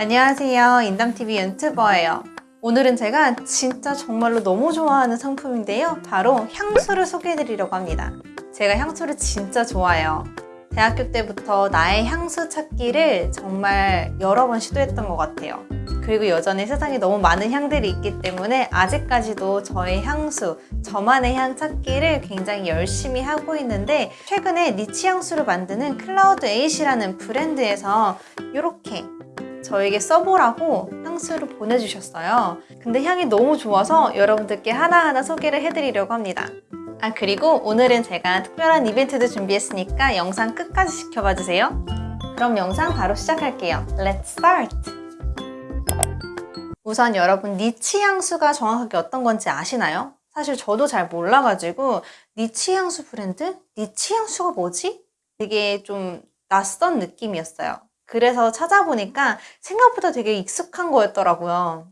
안녕하세요. 인담TV 유튜버예요. 오늘은 제가 진짜 정말로 너무 좋아하는 상품인데요. 바로 향수를 소개해드리려고 합니다. 제가 향수를 진짜 좋아해요. 대학교 때부터 나의 향수 찾기를 정말 여러 번 시도했던 것 같아요. 그리고 여전히 세상에 너무 많은 향들이 있기 때문에 아직까지도 저의 향수, 저만의 향 찾기를 굉장히 열심히 하고 있는데 최근에 niche 향수를 만드는 클라우드 에잇이라는 브랜드에서 이렇게 저에게 써보라고 향수를 보내주셨어요. 근데 향이 너무 좋아서 여러분들께 하나하나 소개를 해드리려고 합니다. 아 그리고 오늘은 제가 특별한 이벤트도 준비했으니까 영상 끝까지 지켜봐 주세요. 그럼 영상 바로 시작할게요. Let's start! 우선 여러분 니치 향수가 정확하게 어떤 건지 아시나요? 사실 저도 잘 몰라가지고 니치 향수 브랜드? 니치 향수가 뭐지? 되게 좀 낯선 느낌이었어요. 그래서 찾아보니까 생각보다 되게 익숙한 거였더라고요.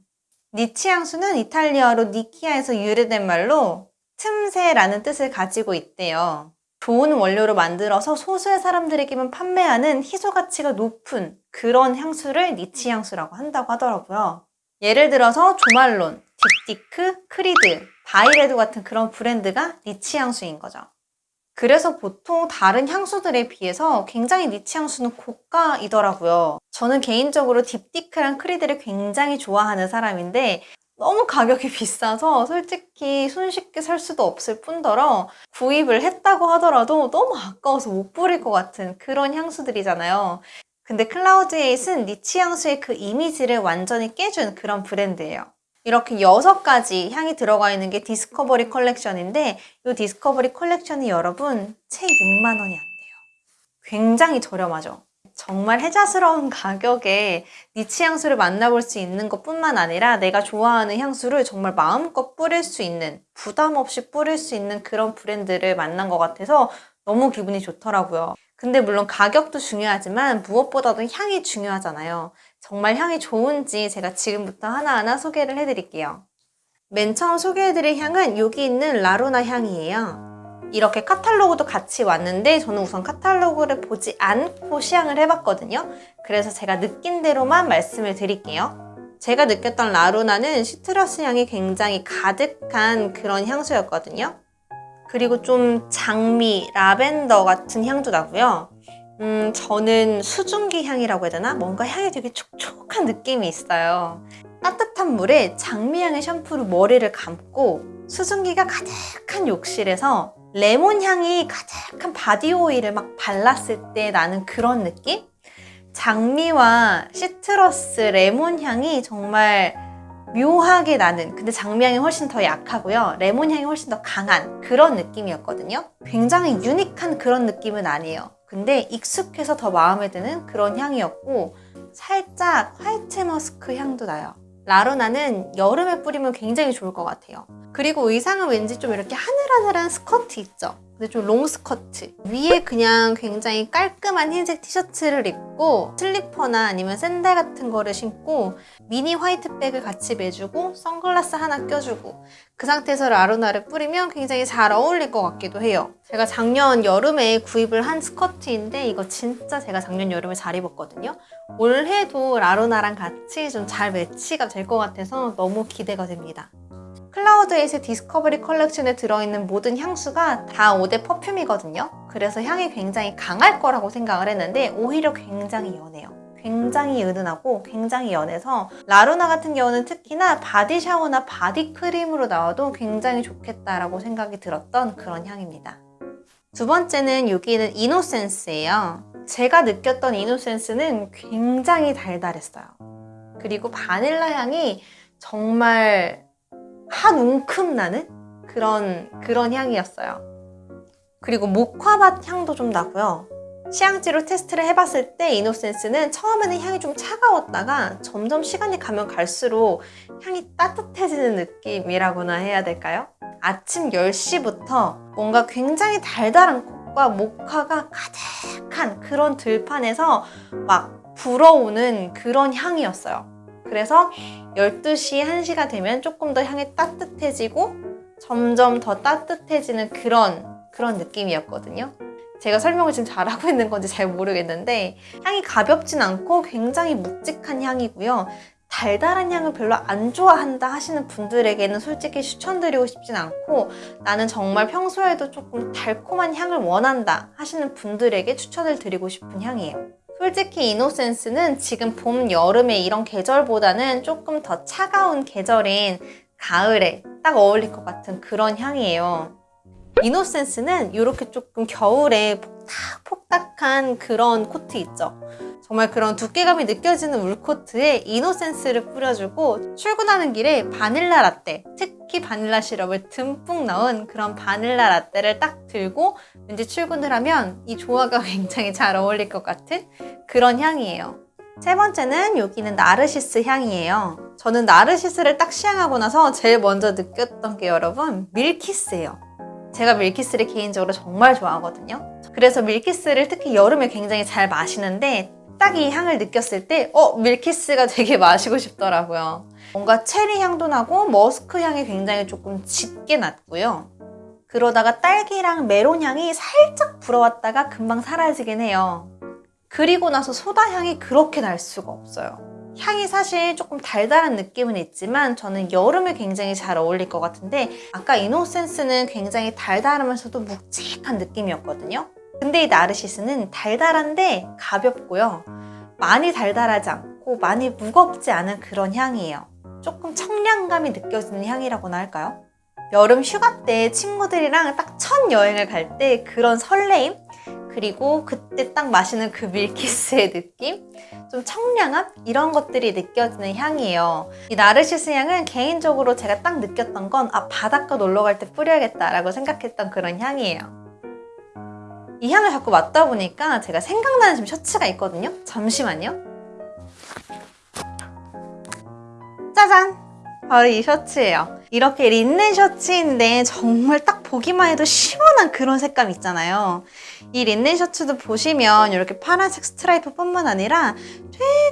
niche 향수는 이탈리아어로 nicchia에서 유래된 말로 틈새라는 뜻을 가지고 있대요. 좋은 원료로 만들어서 소수의 사람들에게만 판매하는 희소 가치가 높은 그런 향수를 niche 향수라고 한다고 하더라고요. 예를 들어서 조말론, 딥디크, 크리드, 바이레드 같은 그런 브랜드가 niche 향수인 거죠. 그래서 보통 다른 향수들에 비해서 굉장히 niche 향수는 고가이더라고요. 저는 개인적으로 Diptyque랑 Creed를 굉장히 좋아하는 사람인데 너무 가격이 비싸서 솔직히 손쉽게 살 수도 없을 뿐더러 구입을 했다고 하더라도 너무 아까워서 못 뿌릴 것 같은 그런 향수들이잖아요. 근데 Cloud Eight은 niche 향수의 그 이미지를 완전히 깨준 그런 브랜드예요. 이렇게 여섯 가지 향이 들어가 있는 게 discovery collection인데 이 discovery collection이 여러분 채 6만 원이 안 돼요. 굉장히 저렴하죠. 정말 혜자스러운 가격에 niche 향수를 만나볼 수 있는 것 뿐만 아니라 내가 좋아하는 향수를 정말 마음껏 뿌릴 수 있는 부담 없이 뿌릴 수 있는 그런 브랜드를 만난 것 같아서 너무 기분이 좋더라고요. 근데 물론 가격도 중요하지만 무엇보다도 향이 중요하잖아요. 정말 향이 좋은지 제가 지금부터 하나하나 소개를 해드릴게요. 맨 처음 소개해드릴 향은 여기 있는 라루나 향이에요. 이렇게 카탈로그도 같이 왔는데 저는 우선 카탈로그를 보지 않고 시향을 해봤거든요. 그래서 제가 느낀 대로만 말씀을 드릴게요. 제가 느꼈던 라루나는 시트러스 향이 굉장히 가득한 그런 향수였거든요. 그리고 좀 장미, 라벤더 같은 향도 나고요. 음, 저는 수증기 향이라고 해야 되나? 뭔가 향이 되게 촉촉한 느낌이 있어요. 따뜻한 물에 장미향의 샴푸로 머리를 감고 수증기가 가득한 욕실에서 레몬 향이 가득한 바디 오일을 막 발랐을 때 나는 그런 느낌? 장미와 시트러스, 레몬 향이 정말 묘하게 나는 근데 장미향이 훨씬 더 약하고요 레몬 향이 훨씬 더 강한 그런 느낌이었거든요 굉장히 유니크한 그런 느낌은 아니에요 근데 익숙해서 더 마음에 드는 그런 향이었고 살짝 화이트 머스크 향도 나요. 라로나는 여름에 뿌리면 굉장히 좋을 것 같아요. 그리고 의상은 왠지 좀 이렇게 하늘하늘한 스커트 있죠? 근데 좀 롱스커트. 위에 그냥 굉장히 깔끔한 흰색 티셔츠를 입고 슬리퍼나 아니면 샌들 같은 거를 신고 미니 화이트백을 같이 매주고 선글라스 하나 껴주고 그 상태에서 라루나를 뿌리면 굉장히 잘 어울릴 것 같기도 해요. 제가 작년 여름에 구입을 한 스커트인데 이거 진짜 제가 작년 여름에 잘 입었거든요. 올해도 라루나랑 같이 좀 잘 매치가 될 것 같아서 너무 기대가 됩니다 Cloud Eight discovery collection에 들어있는 모든 향수가 다 eau de parfum이거든요. 그래서 향이 굉장히 강할 거라고 생각을 했는데 오히려 굉장히 연해요. 굉장히 은은하고 굉장히 연해서 라루나 같은 경우는 특히나 바디 샤워나 바디 크림으로 나와도 굉장히 좋겠다라고 생각이 들었던 그런 향입니다. 두 번째는 여기는 이노센스예요. 제가 느꼈던 이노센스는 굉장히 달달했어요. 그리고 바닐라 향이 정말 한 움큼 나는 그런 그런 향이었어요. 그리고 모카밭 향도 좀 나고요. 시향지로 테스트를 해봤을 때 이노센스는 처음에는 향이 좀 차가웠다가 점점 시간이 가면 갈수록 향이 따뜻해지는 느낌이라고나 해야 될까요? 아침 10시부터 뭔가 굉장히 달달한 콩과 모카가 가득한 그런 들판에서 막 불어오는 그런 향이었어요. 그래서 12시, 1시가 되면 조금 더 향이 따뜻해지고 점점 더 따뜻해지는 그런 그런 느낌이었거든요. 제가 설명을 지금 잘하고 있는 건지 잘 모르겠는데 향이 가볍진 않고 굉장히 묵직한 향이고요. 달달한 향을 별로 안 좋아한다 하시는 분들에게는 솔직히 추천드리고 싶진 않고 나는 정말 평소에도 조금 달콤한 향을 원한다 하시는 분들에게 추천을 드리고 싶은 향이에요. 솔직히 이노센스는 지금 봄, 여름에 이런 계절보다는 조금 더 차가운 계절인 가을에 딱 어울릴 것 같은 그런 향이에요. 이노센스는 이렇게 조금 겨울에 폭닥폭닥한 그런 코트 있죠. 정말 그런 두께감이 느껴지는 울코트에 이노센스를 뿌려주고 출근하는 길에 바닐라 라떼, 특히 바닐라 시럽을 듬뿍 넣은 그런 바닐라 라떼를 딱 들고 왠지 출근을 하면 이 조화가 굉장히 잘 어울릴 것 같은 그런 향이에요. 세 번째는 여기는 나르시스 향이에요. 저는 나르시스를 딱 시향하고 나서 제일 먼저 느꼈던 게 여러분 밀키스예요. 제가 밀키스를 개인적으로 정말 좋아하거든요. 그래서 밀키스를 특히 여름에 굉장히 잘 마시는데 딱 이 향을 느꼈을 때 어? 밀키스가 되게 마시고 싶더라고요. 뭔가 체리 향도 나고 머스크 향이 굉장히 조금 짙게 났고요. 그러다가 딸기랑 메론 향이 살짝 불어왔다가 금방 사라지긴 해요. 그리고 나서 소다 향이 그렇게 날 수가 없어요. 향이 사실 조금 달달한 느낌은 있지만 저는 여름에 굉장히 잘 어울릴 것 같은데 아까 이노센스는 굉장히 달달하면서도 묵직한 느낌이었거든요. 근데 이 나르시스는 달달한데 가볍고요. 많이 달달하지 않고 많이 무겁지 않은 그런 향이에요. 조금 청량감이 느껴지는 향이라고나 할까요? 여름 휴가 때 친구들이랑 딱 첫 여행을 갈 때 그런 설레임? 그리고 그때 딱 마시는 그 밀키스의 느낌? 좀 청량함? 이런 것들이 느껴지는 향이에요. 이 나르시스 향은 개인적으로 제가 딱 느꼈던 건 아, 바닷가 놀러 갈 때 뿌려야겠다 라고 생각했던 그런 향이에요. 이 향을 자꾸 맡다 보니까 제가 생각나는 지금 셔츠가 있거든요. 잠시만요. 짜잔! 바로 이 셔츠예요. 이렇게 린넨 셔츠인데 정말 딱 보기만 해도 시원한 그런 색감 있잖아요. 이 린넨 셔츠도 보시면 이렇게 파란색 스트라이프 뿐만 아니라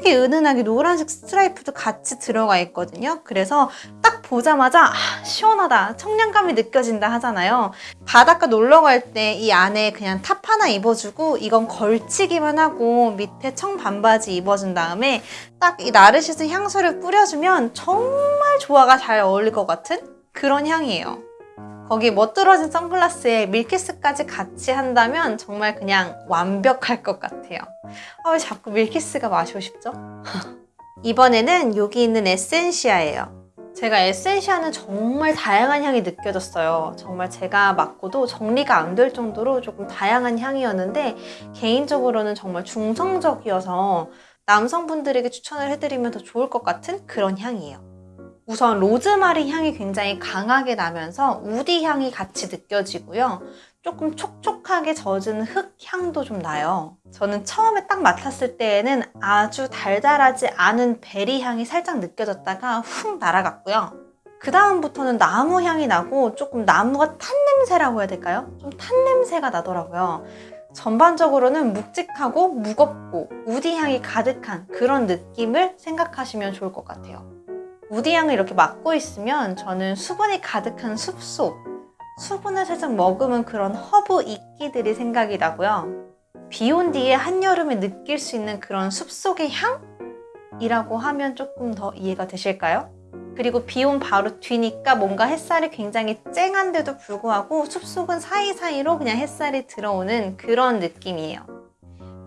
되게 은은하게 노란색 스트라이프도 같이 들어가 있거든요. 그래서 딱 보자마자 아, 시원하다, 청량감이 느껴진다 하잖아요. 바닷가 놀러 갈 때 이 안에 그냥 탑 하나 입어주고 이건 걸치기만 하고 밑에 청 반바지 입어준 다음에 딱 이 나르시스 향수를 뿌려주면 정말 조화가 잘 어울릴 것 같은 그런 향이에요. 거기 멋들어진 선글라스에 밀키스까지 같이 한다면 정말 그냥 완벽할 것 같아요. 아, 왜 자꾸 밀키스가 마시고 싶죠? 이번에는 여기 있는 에센시아예요. 제가 에센시아는 정말 다양한 향이 느껴졌어요. 정말 제가 맡고도 정리가 안 될 정도로 조금 다양한 향이었는데 개인적으로는 정말 중성적이어서 남성분들에게 추천을 해드리면 더 좋을 것 같은 그런 향이에요. 우선 로즈마리 향이 굉장히 강하게 나면서 우디 향이 같이 느껴지고요. 조금 촉촉하게 젖은 흙 향도 좀 나요. 저는 처음에 딱 맡았을 때에는 아주 달달하지 않은 베리 향이 살짝 느껴졌다가 훅 날아갔고요. 그 다음부터는 나무 향이 나고 조금 나무가 탄 냄새라고 해야 될까요? 좀 탄 냄새가 나더라고요. 전반적으로는 묵직하고 무겁고 우디 향이 가득한 그런 느낌을 생각하시면 좋을 것 같아요. woody향을 이렇게 맡고 있으면 저는 수분이 가득한 숲속, 수분을 살짝 머금은 그런 허브 이끼들이 생각이 나고요. 비 온 뒤에 한여름에 느낄 수 있는 그런 숲속의 향 이라고 하면 조금 더 이해가 되실까요? 그리고 비 온 바로 뒤니까 뭔가 햇살이 굉장히 쨍한데도 불구하고 숲속은 사이사이로 그냥 햇살이 들어오는 그런 느낌이에요.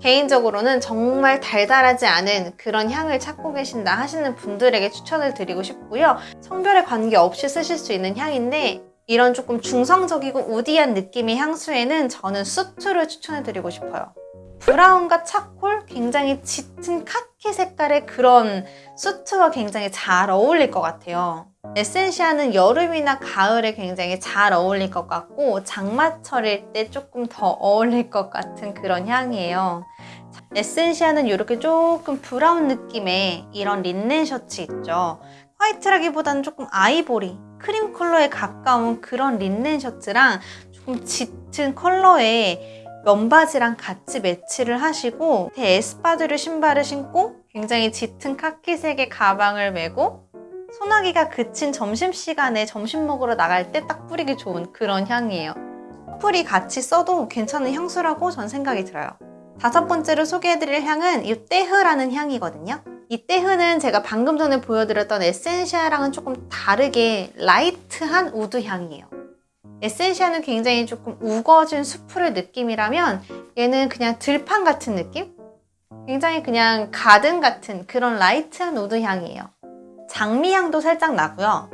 개인적으로는 정말 달달하지 않은 그런 향을 찾고 계신다 하시는 분들에게 추천을 드리고 싶고요. 성별에 관계없이 쓰실 수 있는 향인데 이런 조금 중성적이고 woody한 느낌의 향수에는 저는 수트를 추천해 드리고 싶어요. 브라운과 차콜 굉장히 짙은 카키 색깔의 그런 수트와 굉장히 잘 어울릴 것 같아요. 에센시아는 여름이나 가을에 굉장히 잘 어울릴 것 같고 장마철일 때 조금 더 어울릴 것 같은 그런 향이에요. 에센시아는 이렇게 조금 브라운 느낌의 이런 린넨 셔츠 있죠. 화이트라기보다는 조금 아이보리, 크림 컬러에 가까운 그런 린넨 셔츠랑 조금 짙은 컬러의 면바지랑 같이 매치를 하시고 espadrille 신발을 신고 굉장히 짙은 카키색의 가방을 메고 소나기가 그친 점심시간에 점심 먹으러 나갈 때 딱 뿌리기 좋은 그런 향이에요. 커플이 같이 써도 괜찮은 향수라고 전 생각이 들어요. 다섯 번째로 소개해드릴 향은 이 떼흐라는 향이거든요. 이 떼흐는 제가 방금 전에 보여드렸던 에센시아랑은 조금 다르게 light한 우드 향이에요. 에센시아는 굉장히 조금 우거진 수풀의 느낌이라면 얘는 그냥 들판 같은 느낌? 굉장히 그냥 가든 같은 그런 light한 우드 향이에요. 장미 향도 살짝 나고요.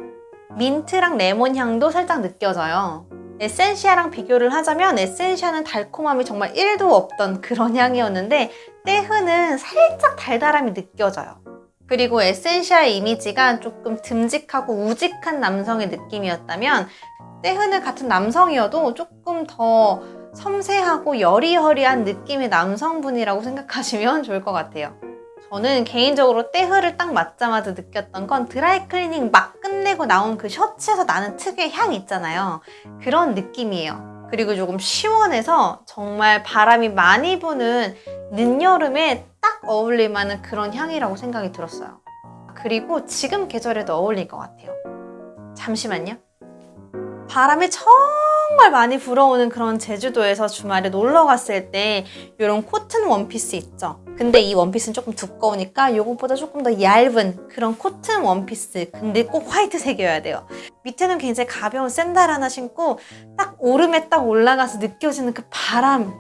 민트랑 레몬 향도 살짝 느껴져요. 에센시아랑 비교를 하자면 에센시아는 달콤함이 정말 1도 없던 그런 향이었는데 떼흐는 살짝 달달함이 느껴져요. 그리고 에센시아의 이미지가 조금 듬직하고 우직한 남성의 느낌이었다면 떼흐는 같은 남성이어도 조금 더 섬세하고 여리여리한 느낌의 남성분이라고 생각하시면 좋을 것 같아요. 저는 개인적으로 떼흐를 딱 맡자마자 느꼈던 건 드라이 클리닝 막 끝내고 나온 그 셔츠에서 나는 특유의 향 있잖아요. 그런 느낌이에요. 그리고 조금 시원해서 정말 바람이 많이 부는 늦여름에 딱 어울릴 만한 그런 향이라고 생각이 들었어요. 그리고 지금 계절에도 어울릴 것 같아요. 잠시만요. 바람이 정말 많이 불어오는 그런 제주도에서 주말에 놀러 갔을 때 이런 코튼 원피스 있죠. 근데 이 원피스는 조금 두꺼우니까 이것보다 조금 더 얇은 그런 코튼 원피스 근데 꼭 화이트색이어야 돼요. 밑에는 굉장히 가벼운 샌들 하나 신고 딱 오름에 딱 올라가서 느껴지는 그 바람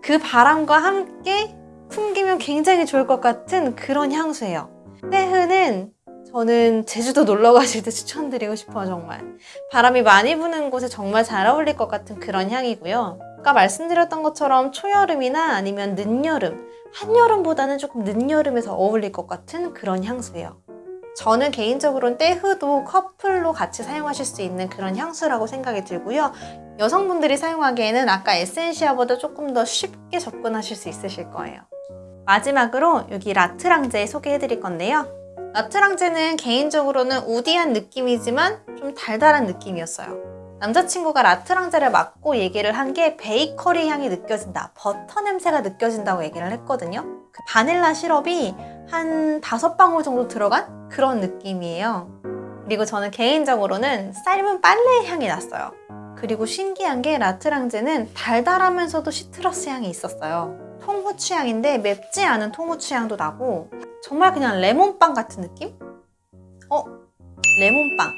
그 바람과 함께 풍기면 굉장히 좋을 것 같은 그런 향수예요. 떼흐는 저는 제주도 놀러 가실 때 추천드리고 싶어요, 정말. 바람이 많이 부는 곳에 정말 잘 어울릴 것 같은 그런 향이고요. 아까 말씀드렸던 것처럼 초여름이나 아니면 늦여름, 한여름보다는 조금 늦여름에서 어울릴 것 같은 그런 향수예요. 저는 개인적으로는 떼흐도 커플로 같이 사용하실 수 있는 그런 향수라고 생각이 들고요. 여성분들이 사용하기에는 아까 에센시아보다 조금 더 쉽게 접근하실 수 있으실 거예요. 마지막으로 여기 라트랑제 소개해드릴 건데요. 라트랑제는 개인적으로는 우디한 느낌이지만 좀 달달한 느낌이었어요. 남자친구가 라트랑제를 맡고 얘기를 한 게 베이커리 향이 느껴진다, 버터 냄새가 느껴진다고 얘기를 했거든요. 그 바닐라 시럽이 한 다섯 방울 정도 들어간 그런 느낌이에요. 그리고 저는 개인적으로는 삶은 빨래 향이 났어요. 그리고 신기한 게 라트랑제는 달달하면서도 시트러스 향이 있었어요. 통후추 향인데 맵지 않은 통후추 향도 나고 정말 그냥 레몬빵 같은 느낌? 어? 레몬빵.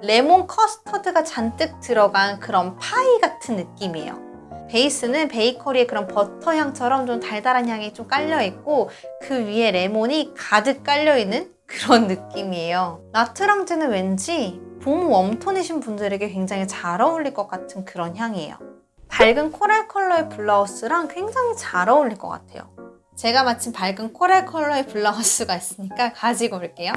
레몬 커스터드가 잔뜩 들어간 그런 파이 같은 느낌이에요. 베이스는 베이커리의 그런 버터 향처럼 좀 달달한 향이 좀 깔려있고 그 위에 레몬이 가득 깔려있는 그런 느낌이에요. 레트랑제는 왠지 봄 warm tone이신 분들에게 굉장히 잘 어울릴 것 같은 그런 향이에요. 밝은 coral 컬러의 블라우스랑 굉장히 잘 어울릴 것 같아요. 제가 마침 밝은 coral 컬러의 블라우스가 있으니까 가지고 올게요.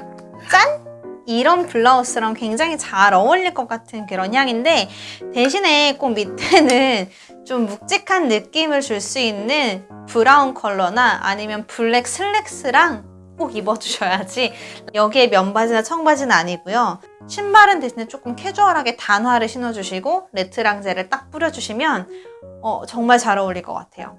짠! 이런 블라우스랑 굉장히 잘 어울릴 것 같은 그런 향인데 대신에 꼭 밑에는 좀 묵직한 느낌을 줄 수 있는 브라운 컬러나 아니면 블랙 슬랙스랑 꼭 입어주셔야지 여기에 면바지나 청바지는 아니고요. 신발은 대신에 조금 캐주얼하게 단화를 신어주시고 레트랑제를 딱 뿌려주시면 어, 정말 잘 어울릴 것 같아요.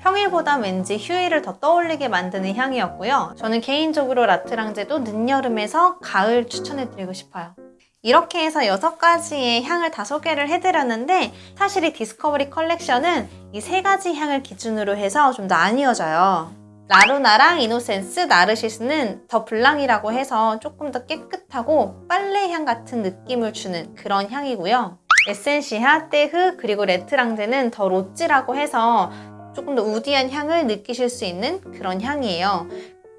평일보다 왠지 휴일을 더 떠올리게 만드는 향이었고요. 저는 개인적으로 레트랑제도 늦여름에서 가을 추천해드리고 싶어요. 이렇게 해서 6가지의 향을 다 소개를 해드렸는데 사실 이 디스커버리 컬렉션은 이세 가지 향을 기준으로 해서 좀 나뉘어져요. 라루나랑 이노센스, 나르시스는 더 블랑이라고 해서 조금 더 깨끗하고 빨래향 같은 느낌을 주는 그런 향이고요. 에센시아, 떼흐, 그리고 레트랑제는 더 로찌라고 해서 조금 더 woody한 향을 느끼실 수 있는 그런 향이에요.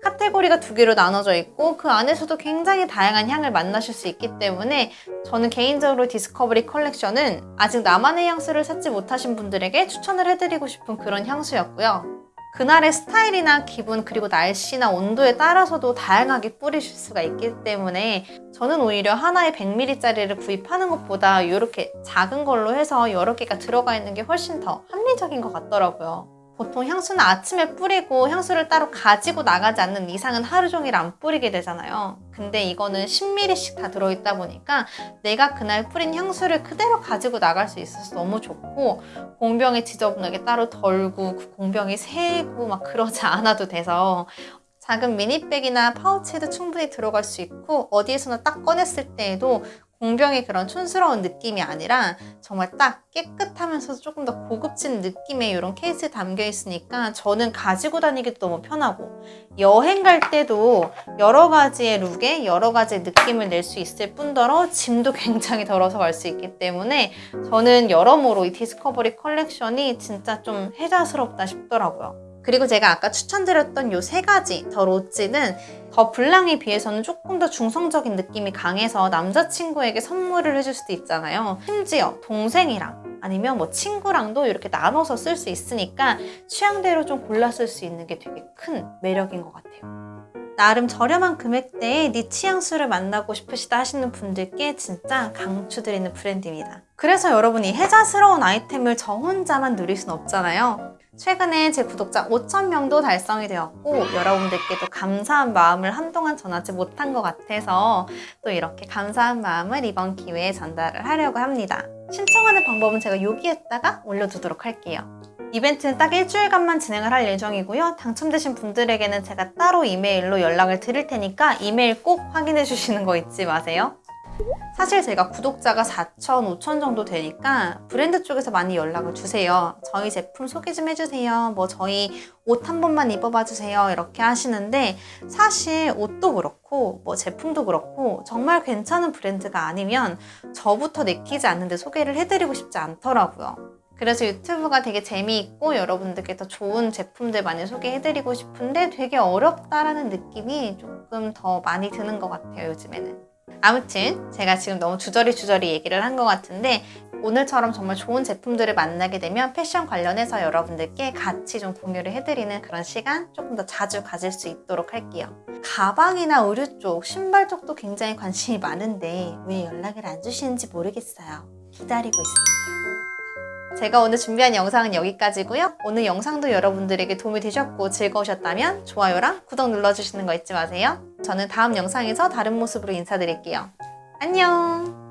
카테고리가 두 개로 나눠져 있고 그 안에서도 굉장히 다양한 향을 만나실 수 있기 때문에 저는 개인적으로 디스커버리 컬렉션은 아직 나만의 향수를 찾지 못하신 분들에게 추천을 해드리고 싶은 그런 향수였고요. 그날의 스타일이나 기분 그리고 날씨나 온도에 따라서도 다양하게 뿌리실 수가 있기 때문에 저는 오히려 하나의 100ml짜리를 구입하는 것보다 이렇게 작은 걸로 해서 여러 개가 들어가 있는 게 훨씬 더 합리적인 것 같더라고요. 보통 향수는 아침에 뿌리고 향수를 따로 가지고 나가지 않는 이상은 하루 종일 안 뿌리게 되잖아요. 근데 이거는 10ml씩 다 들어있다 보니까 내가 그날 뿌린 향수를 그대로 가지고 나갈 수 있어서 너무 좋고 공병에 지저분하게 따로 덜고 그 공병이 새고 막 그러지 않아도 돼서 작은 미니백이나 파우치에도 충분히 들어갈 수 있고 어디에서나 딱 꺼냈을 때에도 공병의 그런 촌스러운 느낌이 아니라 정말 딱 깨끗하면서 조금 더 고급진 느낌의 이런 케이스에 담겨 있으니까 저는 가지고 다니기도 너무 편하고 여행 갈 때도 여러 가지의 룩에 여러 가지의 느낌을 낼 수 있을 뿐더러 짐도 굉장히 덜어서 갈 수 있기 때문에 저는 여러모로 이 디스커버리 컬렉션이 진짜 좀 혜자스럽다 싶더라고요. 그리고 제가 아까 추천드렸던 요 세 가지 더 로즈는 더 블랑에 비해서는 조금 더 중성적인 느낌이 강해서 남자친구에게 선물을 해줄 수도 있잖아요. 심지어 동생이랑 아니면 뭐 친구랑도 이렇게 나눠서 쓸 수 있으니까 취향대로 좀 골라 쓸 수 있는 게 되게 큰 매력인 것 같아요. 나름 저렴한 금액대에 네 취향수를 만나고 싶으시다 하시는 분들께 진짜 강추드리는 브랜드입니다. 그래서 여러분이 혜자스러운 아이템을 저 혼자만 누릴 순 없잖아요. 최근에 제 구독자 5,000명도 달성이 되었고 여러분들께도 감사한 마음을 한동안 전하지 못한 것 같아서 또 이렇게 감사한 마음을 이번 기회에 전달을 하려고 합니다. 신청하는 방법은 제가 여기에다가 올려두도록 할게요. 이벤트는 딱 일주일간만 진행을 할 예정이고요. 당첨되신 분들에게는 제가 따로 이메일로 연락을 드릴 테니까 이메일 꼭 확인해 주시는 거 잊지 마세요. 사실 제가 구독자가 4천, 5천 정도 되니까 브랜드 쪽에서 많이 연락을 주세요. 저희 제품 소개 좀 해주세요. 뭐 저희 옷 한 번만 입어봐 주세요. 이렇게 하시는데 사실 옷도 그렇고 뭐 제품도 그렇고 정말 괜찮은 브랜드가 아니면 저부터 내키지 않는데 소개를 해드리고 싶지 않더라고요. 그래서 유튜브가 되게 재미있고 여러분들께 더 좋은 제품들 많이 소개해드리고 싶은데 되게 어렵다라는 느낌이 조금 더 많이 드는 것 같아요, 요즘에는. 아무튼 제가 지금 너무 주저리 주저리 얘기를 한 것 같은데 오늘처럼 정말 좋은 제품들을 만나게 되면 패션 관련해서 여러분들께 같이 좀 공유를 해드리는 그런 시간 조금 더 자주 가질 수 있도록 할게요. 가방이나 의류 쪽, 신발 쪽도 굉장히 관심이 많은데 왜 연락을 안 주시는지 모르겠어요. 기다리고 있습니다. 제가 오늘 준비한 영상은 여기까지고요. 오늘 영상도 여러분들에게 도움이 되셨고 즐거우셨다면 좋아요랑 구독 눌러주시는 거 잊지 마세요. 저는 다음 영상에서 다른 모습으로 인사드릴게요. 안녕!